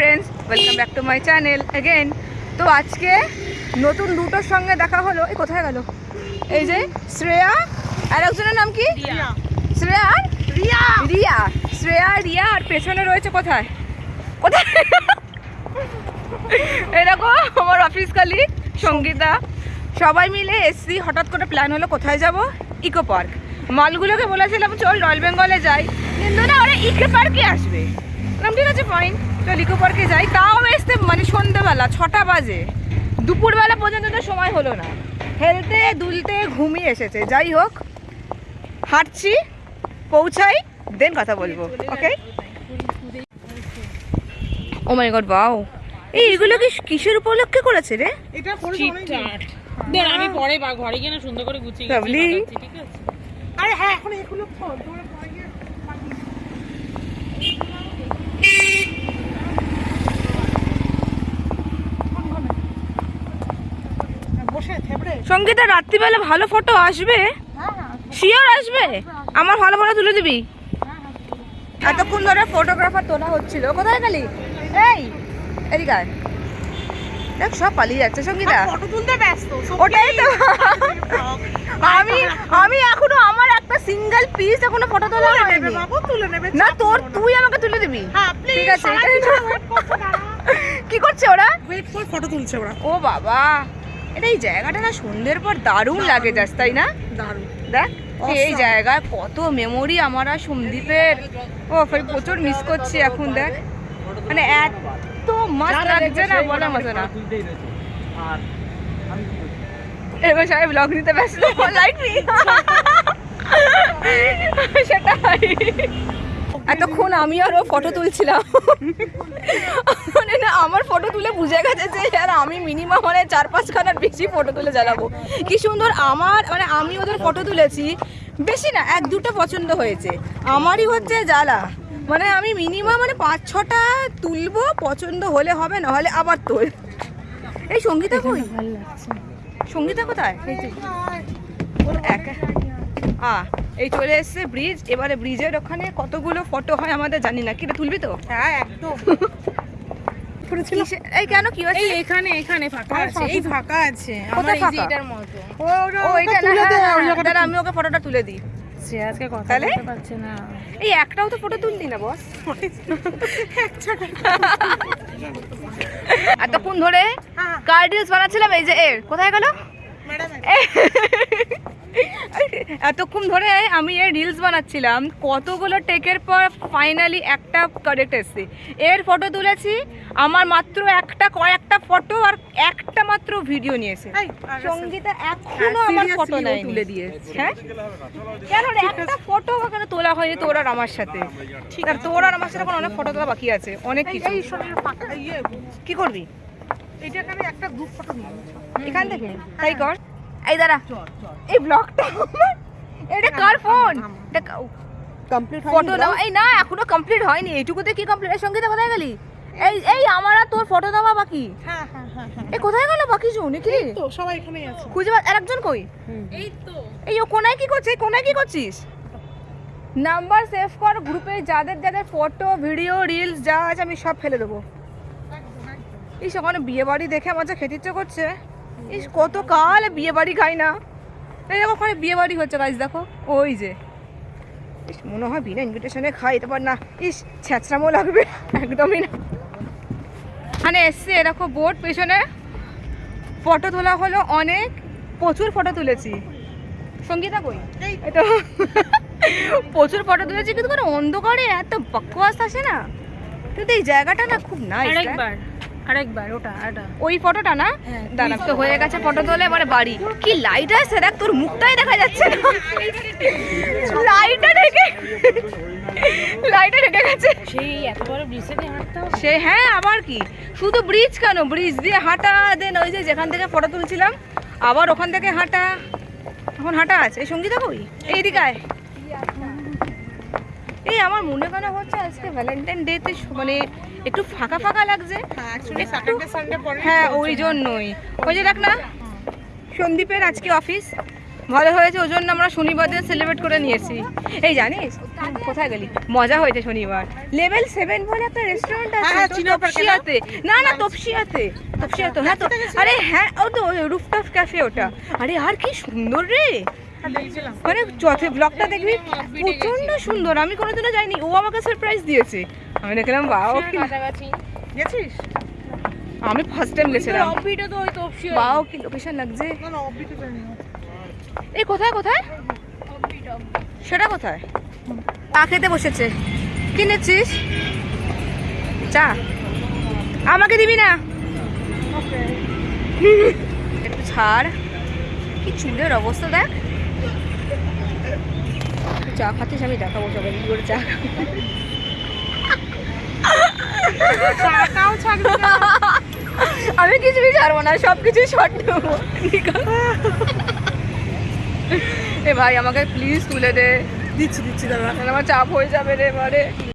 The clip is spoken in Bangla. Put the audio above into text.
Friends welcome back to my channel again তো আজকে নতুন দুটোর সঙ্গে দেখা হলো। এই কোথায় গেল? এই যে শ্রেয়া আর একজনের নাম কি? শ্রেয়া আর? রিয়া। রিয়া। শ্রেয়া রিয়া আর পেছনে রয়েছে কোথায়? কোথায়? এরকম আমার অফিস কালি সঙ্গীতা। সবাই মিলে এসছি হঠাৎ করে প্ল্যান হলো কোথায় যাব? Eco park. মালগুলোকে বলেছিলাম চল রয়্যাল বেঙ্গলে যাই। কিন্তু না ওরা ইকো পার্কে আসবে। ঠিক আছে ফাইন চল ইকো পার্কে যাই। তাও আসতে মানে সন্ধ্যেবেলা ছটা বাজে। দুপুরবেলা পর্যন্ত তো সময় হলো না। হেলতে দুলতে ঘুমিয়ে এসেছে। যাই হোক হাঁটছি পৌঁছাই দেন কথা বলব ওকে ও মাই গড বাও এই এগুলো কি কিসের উপলক্ষে করেছে রে? এটা। দেখ আমি পরে বা ঘরে গিয়ে না সুন্দর করে গুছিয়ে ঠিক আছে? আরে হ্যাঁ এখন এগুলো খোল তোমরা পরে গিয়ে বাকি- বসে থেবড়ে সঙ্গীতা রাত্রিবেলা ভালো ফটো আসবে? শিওর আসবে? আমার ভালো ফটো তুলে দিবি? এতক্ষণ ধরে ফটোগ্রাফার তোলা হচ্ছিল। কোথায় গেলি এই এদিকে দেখ সব পালিয়ে যাচ্ছে সঙ্গীতা। ফটো তুলতে ব্যস্ত ওটাই তো। আমি আমি এখনও আমার একটা সিঙ্গেল পিস এখনও ফটো তোলা হয়নি। বাবু তুলে নেবে না তোর তুই আমাকে তুলে দিবি। হ্যাঁ ঠিক আছে। কি করছে ওরা? ওয়েট ফর ফটো তুলছে ওরা। ও বাবা। এটা এই জায়গাটা না সন্ধ্যের পর দারুণ লাগে যাস তাই না? দারুণ। দেখ এই জায়গায় কত মেমোরি আমার আর সন্দীপের। ও প্রচুর মিস করছি এখন দেখ। মানে এত মাস্ট লাগছে না বলার মতো না। এবার সবাই ব্লগ নিতে ব্যস্ত। লাইট সেটাই। এতক্ষণ আমি আর ও ফটো তুলছিলাম। মানে না আমার ফটো তুলে বুঝে গেছে যে আর আমি মিনিমাম মানে চার পাঁচখানার বেশি ফটো তুলে জ্বালাবো। কি সুন্দর আমার মানে আমি ওদের ফটো তুলেছি বেশি না এক দুটো পছন্দ হয়েছে। আমারই হচ্ছে জ্বালা। মানে আমি মিনিমাম মানে পাঁচ ছটা তুলবো পছন্দ হলে হবে না হলে আবার তোল। এই সঙ্গীতা কই? সঙ্গীতা কোথায়? একা। আ এই চলে এসছে ব্রিজ এবারে ব্রিজের ওখানে কতগুলো ফটো হয় আমাদের জানি না। কিটা তুলবি তো? হ্যাঁ একদম। এই কেন? কি হচ্ছে এখানে এখানে ফাঁকা আছে। এই ফাঁকা আছে। আমার এই যে? এটার মতো। ও ও এটা না হ্যাঁ, হ্যাঁ, আমি ওকে ফটোটা তুলে দিই। সে আজকে কথা বলতে পারছে না। এই একটাও তো ফটো না বস এতক্ষণ ধরে হ্যাঁ। কার রিলস বানাচ্ছিলাম এই যে এর। কোথায় গেল? ম্যাডাম এতক্ষণ ধরে আমি এর রিলস বানাচ্ছিলাম কতগুলো টেকের পর ফাইনালি একটা কারেক্ট এসছে। এর ফটো তুলেছি আমার মাত্র একটা কয়েকটা ফটো আর একটা মাত্র ভিডিও নিয়েছে সঙ্গীতা এখনও হ্যাঁ, আমার ফটো নেই তুলে দিয়েছে। হ্যাঁ? কেন একটা ফটো কেন তোলা হয়নি তোর আর আমার সাথে। ঠিক আর তোর আর আমার সাথে এখন অনেক ফটো তোলা বাকি আছে অনেক কিছু। ইয়ে কি করবি? এখানে একটা গ্রুপ ফটো নিয়ে এখান থেকে? তাই কর। এই দাঁড়া। এই ব্লগটা এটা কার ফোন এটা কমপ্লিট ফটো দাও। এই না এখনও কমপ্লিট হয়নি। এইটুকুতে কি কমপ্লিট এর সঙ্গে কোথায় গেলি? এই এই আমার আর তোর ফটো দেওয়া বাকি। হ্যাঁ হ্যাঁ হ্যাঁ হ্যাঁ। এ কোথায় গেল বাকি জন কি তো সবাই এখানেই আছে। খুঁজে আর একজন কই? এই তো। এই ও কোনায় কি করছে? এই কোনায় কি করছিস? নাম্বার সেভ কর গ্রুপে যাদের যাদের ফটো ভিডিও রিলস যা আছে আমি সব ফেলে দেবো। এই ওখানে বিয়ে বাড়ি দেখে আমার যা খেতে ইচ্ছে করছে ইস কত কাল বিয়ে বাড়ি খাই না। এই দেখো ওখানে বিয়ে বাড়ি হচ্ছে গাছ দেখো। ওই যে। ইস মনে হয় বিনা ইনভিটেশনে খাই তারপর না। ইস ছ্যাঁচড়ামো লাগবে। একদমই না। এখানে এসছে এরকম বোট পেছনে। ফটো তোলা হলো অনেক। প্রচুর ফটো তুলেছি। সঙ্গীতা কই? তো। প্রচুর ফটো তুলেছি কিন্তু কোনো অন্ধকারে এত বকওয়াস আসে না। কিন্তু এই জায়গাটা না খুব নাইস আরেকবার। আরেকবার ওটা এটা ওই ফটোটা না? হ্যাঁ, দাঁড়া তো হয়ে গেছে ফটো তোলে এবারে বাড়ি। কি লাইট আছে দেখ তোর মুখটাই দেখা যাচ্ছে না। লাইটটা ঢেকে লাইটটা ঢেকে গেছে। সেই এত বড় ব্রিজে দিয়ে হ্যাঁ আবার কি? শুধু ব্রিজ কেন? ব্রিজ দিয়ে হাঁটা দেন ওই যে যেখান থেকে ফটো তুলছিলাম আবার ওখান থেকে হাঁটা। এখন হাঁটা আছে। এই সঙ্গীতা কই? এইদিকে আয়। এই আমার মনে কেন হচ্ছে আজকে ভ্যালেন্টাইন ডেতে মানে একটু ফাঁকা ফাঁকা লাগছে। হ্যাঁ হ্যাঁ ওই জন্যই। ওই যে দেখ না সন্দীপের আজকে অফিস ভালো হয়েছে ওই জন্য আমরা শনিবার দিন সেলিব্রেট করে নিয়েছি। এই জানিস কোথায় গেলি? মজা হয়েছে শনিবার। লেভেল সেভেন বলে একটা রেস্টুরেন্ট আছে হ্যাঁ, হ্যাঁ, না? তপসিয়াতে। না না তপসিয়াতে। তপসিয়াতে হ্যাঁ তো আরে হ্যাঁ ও তো রুফটপ ক্যাফে ওটা। আরে আর কি সুন্দর রে। মানে যত ব্লগটা দেখবি প্রচণ্ড সুন্দর। আমি কোনোদিনও যাইনি। ও আমাকে সারপ্রাইজ দিয়েছে। আমি দেখলাম কাছাকাছি গেছিস? আমি ফার্স্ট টাইম গেছিলাম। বাও কি লোকেশন লাগছে। না না অফবিটে জানি না এই কোথায়? কোথায় সেটা কোথায়? চা খেতে বসেছে। কিনেছিস চা। আমাকে দিবি না? ওকে। একটু ছাড়। কি চুলের অবস্থা দেখ। চা খাচ্ছিস আমি দেখাবো সবাই কি করে চা আমি কিছুই ছাড়বো না সব কিছুই শর্ট নেব এ ভাই আমাকে প্লিজ তুলে দে। দিচ্ছি দিচ্ছি দাদা। আমার চাপ হয়ে যাবে রে এবারে